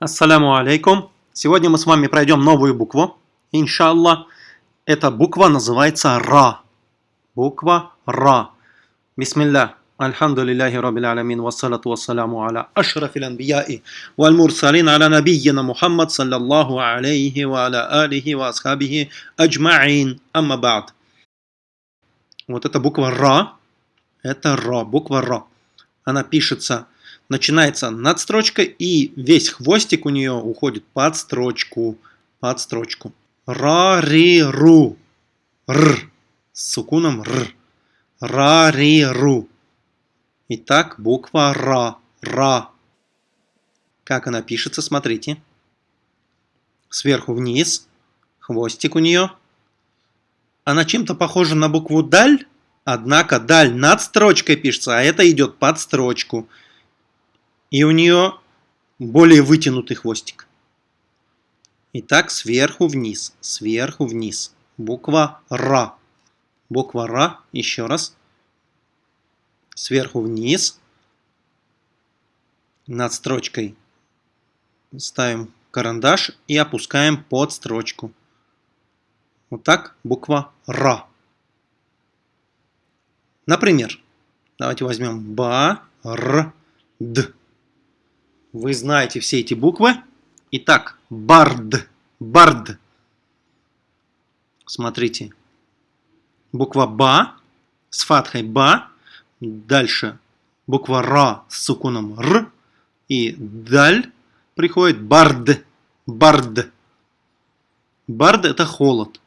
Ассаляму алейкум. Сегодня мы с вами пройдем новую букву. Иншалла. Эта буква называется Ра. Буква Ра. Бисмилля. Альхамду лилляхи раббил алямин. Вассалату вассаляму аля ашрафил анбияи. Валь мурсалин аля набийина Мухаммад саллаллаху алейхи ва аля алихи ва асхабихи аджмаин. Амма ба'д. Вот эта буква Ра. Это Ра. Буква Ра. Она пишется начинается над строчкой, и весь хвостик у нее уходит под строчку. Под строчку. Ра, ри, ру. Р. С сукуном р. Ра, ри, ру. Итак, буква Ра. Ра. Как она пишется, смотрите. Сверху вниз. Хвостик у нее. Она чем-то похожа на букву Даль, однако Даль над строчкой пишется, а это идет под строчку и у нее более вытянутый хвостик. Итак, сверху вниз, сверху вниз. Буква Ра. Буква Ра, еще раз. Сверху вниз. Над строчкой ставим карандаш и опускаем под строчку. Вот так буква Ра. Например, давайте возьмем Ба, Р, Д. Вы знаете все эти буквы. Итак, бард, бард. Смотрите. Буква ба с фатхой ба. Дальше буква ра с сукуном р. И даль приходит бард, бард. Бард это холод.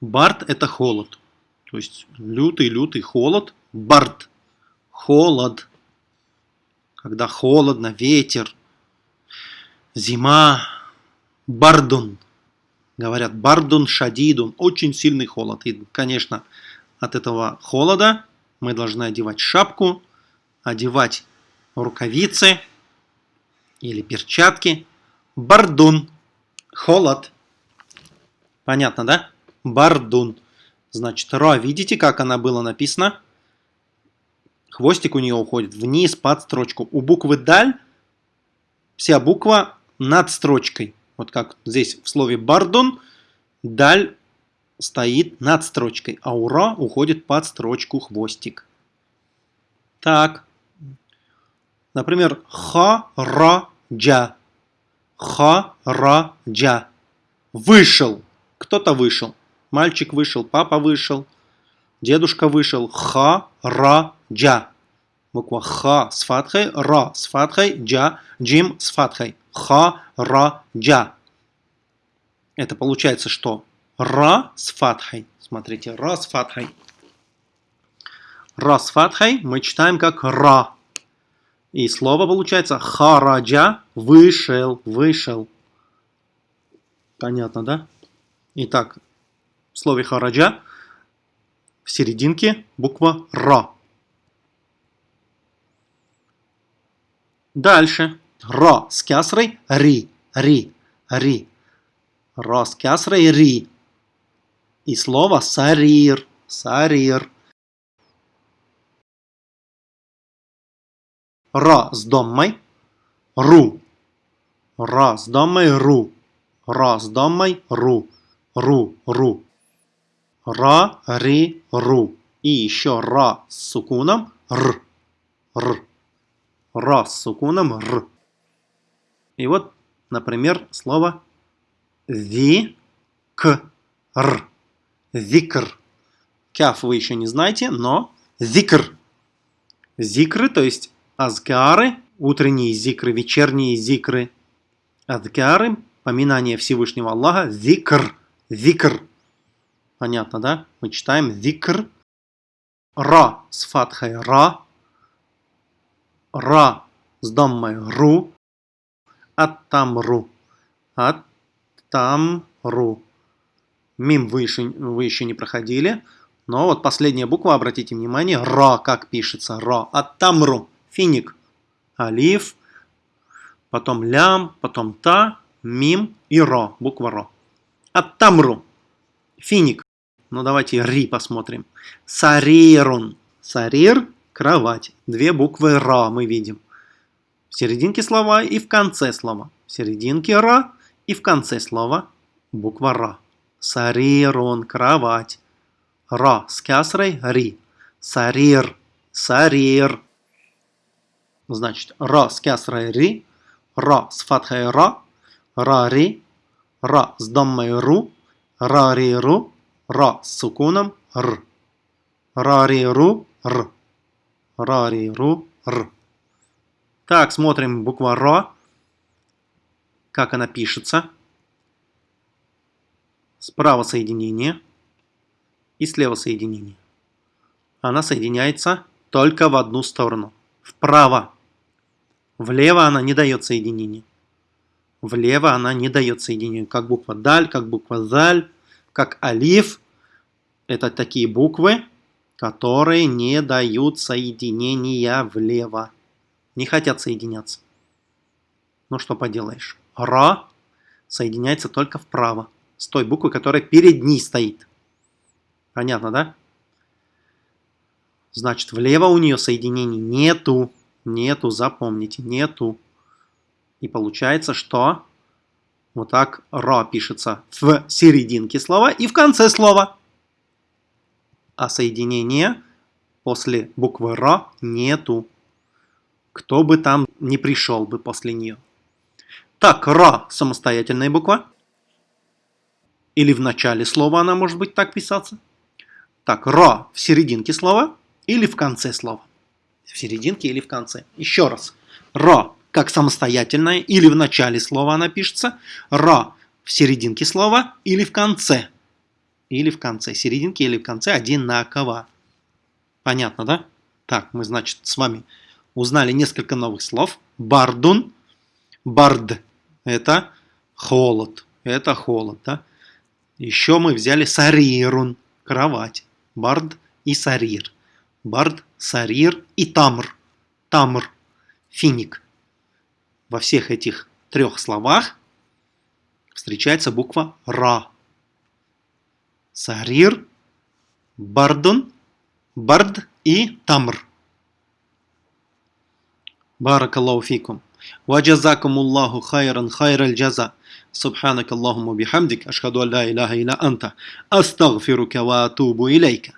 Бард это холод. То есть лютый-лютый холод. Бард. Холод когда холодно, ветер, зима, бардун. Говорят, бардун шадидун, очень сильный холод. И, конечно, от этого холода мы должны одевать шапку, одевать рукавицы или перчатки. Бардун, холод. Понятно, да? Бардун. Значит, ра, видите, как она была написана? Хвостик у нее уходит вниз под строчку. У буквы «даль» вся буква над строчкой. Вот как здесь в слове «бардон» «даль» стоит над строчкой, а «ура» уходит под строчку хвостик. Так. Например, ха-ра-джа. Ха-ра-джа. Вышел. Кто-то вышел. Мальчик вышел, папа вышел, дедушка вышел. Ха-ра-джа джа. Буква ха с фатхой, ра с фатхой, джа, джим с фатхой. Ха, ра, джа. Это получается что? Ра с фатхой. Смотрите, ра с фатхой. Ра с фатхой мы читаем как ра. И слово получается хараджа, вышел, вышел. Понятно, да? Итак, в слове хараджа в серединке буква ра. Дальше. Ра с кясрой, ри, ри, ри. Ра с кясрой, ри. И слово сарир, сарир. Ра с доммой, ру. Ра с доммой, ру. Ра с доммой, ру. Ру, ру. Ра, ри, ру. И еще ра с сукуном, р. Р. Ра с сукуном р. И вот, например, слово ви к р. Зикр. Кяф вы еще не знаете, но зикр. Зикры, то есть азгары, утренние зикры, вечерние зикры. Азгары, поминание Всевышнего Аллаха, зикр, зикр. Понятно, да? Мы читаем зикр. Ра с фатхой ра, Ра с даммой ру. Аттамру. Аттамру. Мим вы еще, вы еще не проходили. Но вот последняя буква, обратите внимание, Ра, как пишется. Ра. Аттамру. Финик. Алиф. Потом лям. Потом та. Мим и Ро. Буква Ро. Аттамру. Финик. Ну давайте Ри посмотрим. Сарирун. Сарир кровать. Две буквы Ра мы видим. В серединке слова и в конце слова. В серединке ра и в конце слова буква ра. Сарирун, кровать. Ра с кясрой, ри. Сарир, сарир. Значит, ра с кясрой, ри. Ра с фатхой, ра. Ра, ри. Ра с даммой, ру. Ра, ри, ру. Ра с сукуном, р. Ра, ри, ру, р. Ра, ри, ру, р. Так, смотрим буква Р. Как она пишется. Справа соединение и слева соединение. Она соединяется только в одну сторону. Вправо. Влево она не дает соединения. Влево она не дает соединения. Как буква Даль, как буква Заль, как Алиф. Это такие буквы, которые не дают соединения влево не хотят соединяться. Ну что поделаешь. Ра соединяется только вправо. С той буквой, которая перед ней стоит. Понятно, да? Значит, влево у нее соединений нету. Нету, запомните, нету. И получается, что вот так ра пишется в серединке слова и в конце слова. А соединения после буквы ра нету кто бы там не пришел бы после нее. Так, ра – самостоятельная буква. Или в начале слова она может быть так писаться. Так, ра в серединке слова или в конце слова. В серединке или в конце. Еще раз. Ра как самостоятельная или в начале слова она пишется. Ра в серединке слова или в конце. Или в конце. Серединке или в конце одинаково. Понятно, да? Так, мы, значит, с вами узнали несколько новых слов. Бардун, бард – это холод, это холод, да? Еще мы взяли сарирун – кровать, бард и сарир. Бард, сарир и тамр, тамр, финик. Во всех этих трех словах встречается буква Ра. Сарир, бардун, бард и тамр. بارك الله فيكم وجزاكم الله خيرا خير الجزاء سبحانك اللهم وبحمدك أشهد أن لا إله إلا أنت أستغفرك وأتوب إليك